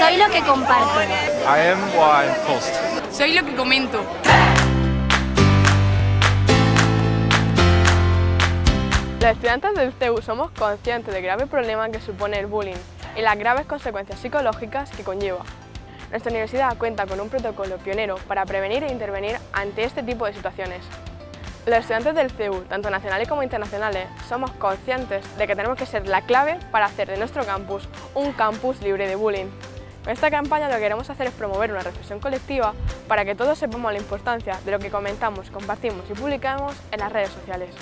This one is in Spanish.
Soy lo que comparto. I am what I post. Soy lo que comento. Los estudiantes del CEU somos conscientes del grave problema que supone el bullying y las graves consecuencias psicológicas que conlleva. Nuestra universidad cuenta con un protocolo pionero para prevenir e intervenir ante este tipo de situaciones. Los estudiantes del CEU, tanto nacionales como internacionales, somos conscientes de que tenemos que ser la clave para hacer de nuestro campus un campus libre de bullying. Con esta campaña lo que queremos hacer es promover una reflexión colectiva para que todos sepamos la importancia de lo que comentamos, compartimos y publicamos en las redes sociales.